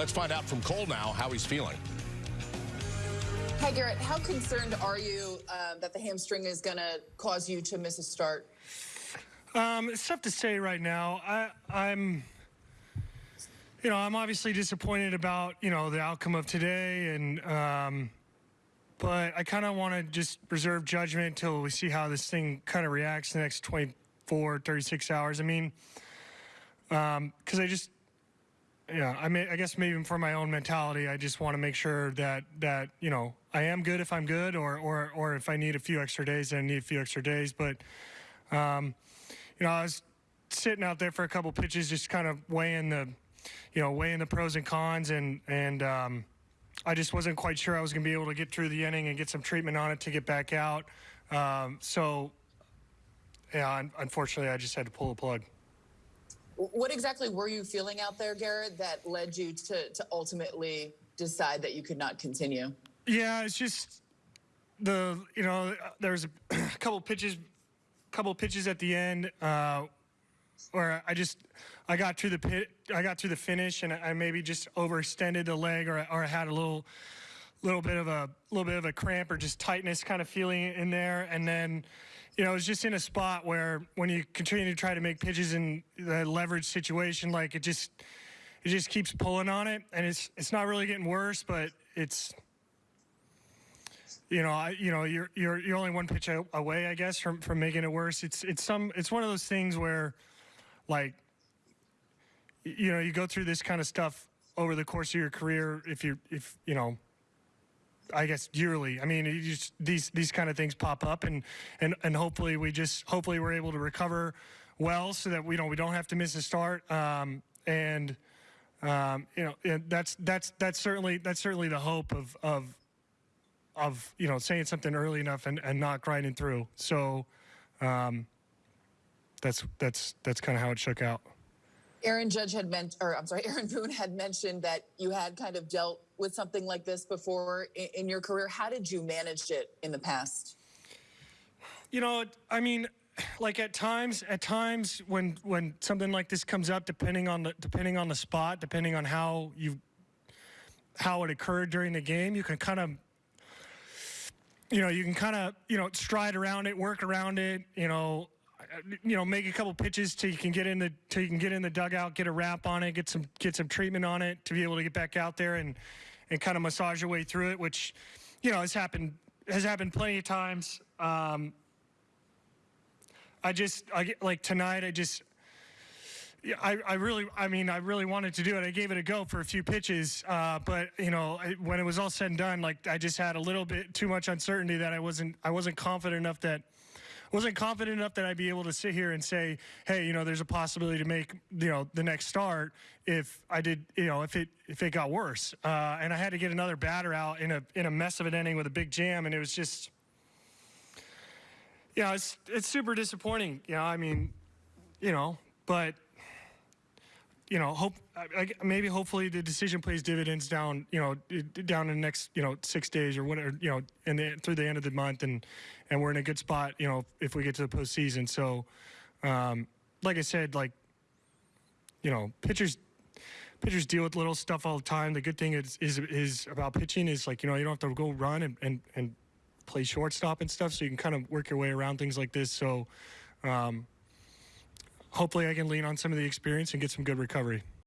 Let's find out from Cole now how he's feeling. Hi, Gerrit. How concerned are you um, that the hamstring is going to cause you to miss a start? Um, it's tough to say right now. I, I'm, you know, I'm obviously disappointed about you know the outcome of today, and um, but I kind of want to just reserve judgment until we see how this thing kind of reacts in the next 24, 36 hours. I mean, because um, I just yeah, I mean, I guess maybe for my own mentality, I just want to make sure that that you know I am good if I'm good, or or or if I need a few extra days, then I need a few extra days. But um, you know, I was sitting out there for a couple pitches, just kind of weighing the, you know, weighing the pros and cons, and and um, I just wasn't quite sure I was going to be able to get through the inning and get some treatment on it to get back out. Um, so, yeah, unfortunately, I just had to pull the plug. What exactly were you feeling out there, Gerrit, that led you to, to ultimately decide that you could not continue? Yeah, it's just the you know there was a couple pitches, couple pitches at the end uh, where I just I got through the pit, I got through the finish, and I maybe just overextended the leg, or or I had a little little bit of a little bit of a cramp or just tightness kind of feeling in there, and then you know, it was just in a spot where when you continue to try to make pitches in the leverage situation, like it just it just keeps pulling on it, and it's it's not really getting worse, but it's you know, I, you know, you're you're you're only one pitch away, I guess, from from making it worse. It's it's some it's one of those things where, like, you know, you go through this kind of stuff over the course of your career. If you if you know I guess yearly. I mean, just, these these kind of things pop up, and and and hopefully we just hopefully we're able to recover well, so that we don't we don't have to miss a start. Um, and um, you know, that's that's that's certainly that's certainly the hope of of of you know saying something early enough and, and not grinding through. So um, that's that's that's kind of how it shook out. Aaron Judge had meant, or I'm sorry, Aaron Boone had mentioned that you had kind of dealt with something like this before in, in your career. How did you manage it in the past? You know, I mean, like at times, at times when when something like this comes up, depending on the depending on the spot, depending on how you how it occurred during the game, you can kind of you know, you can kind of, you know, stride around it, work around it, you know, you know, make a couple pitches till you can get in the till you can get in the dugout, get a wrap on it, get some get some treatment on it to be able to get back out there and and kind of massage your way through it, which you know has happened has happened plenty of times. Um, I just I get like tonight. I just yeah, I, I really, I mean, I really wanted to do it. I gave it a go for a few pitches, uh, but you know, I, when it was all said and done, like I just had a little bit too much uncertainty that I wasn't, I wasn't confident enough that wasn't confident enough that I'd be able to sit here and say, hey, you know, there's a possibility to make, you know, the next start if I did, you know, if it if it got worse. Uh, and I had to get another batter out in a in a mess of an inning with a big jam, and it was just, yeah, you know, it's it's super disappointing. You know, I mean, you know, but you know, hope maybe hopefully the decision plays dividends down, you know, down in the next, you know, six days or whatever, you know, and through the end of the month, and and we're in a good spot, you know, if we get to the postseason. So, um, like I said, like, you know, pitchers pitchers deal with little stuff all the time. The good thing is is, is about pitching is like, you know, you don't have to go run and, and, and play shortstop and stuff, so you can kind of work your way around things like this. So. Um, hopefully I can lean on some of the experience and get some good recovery.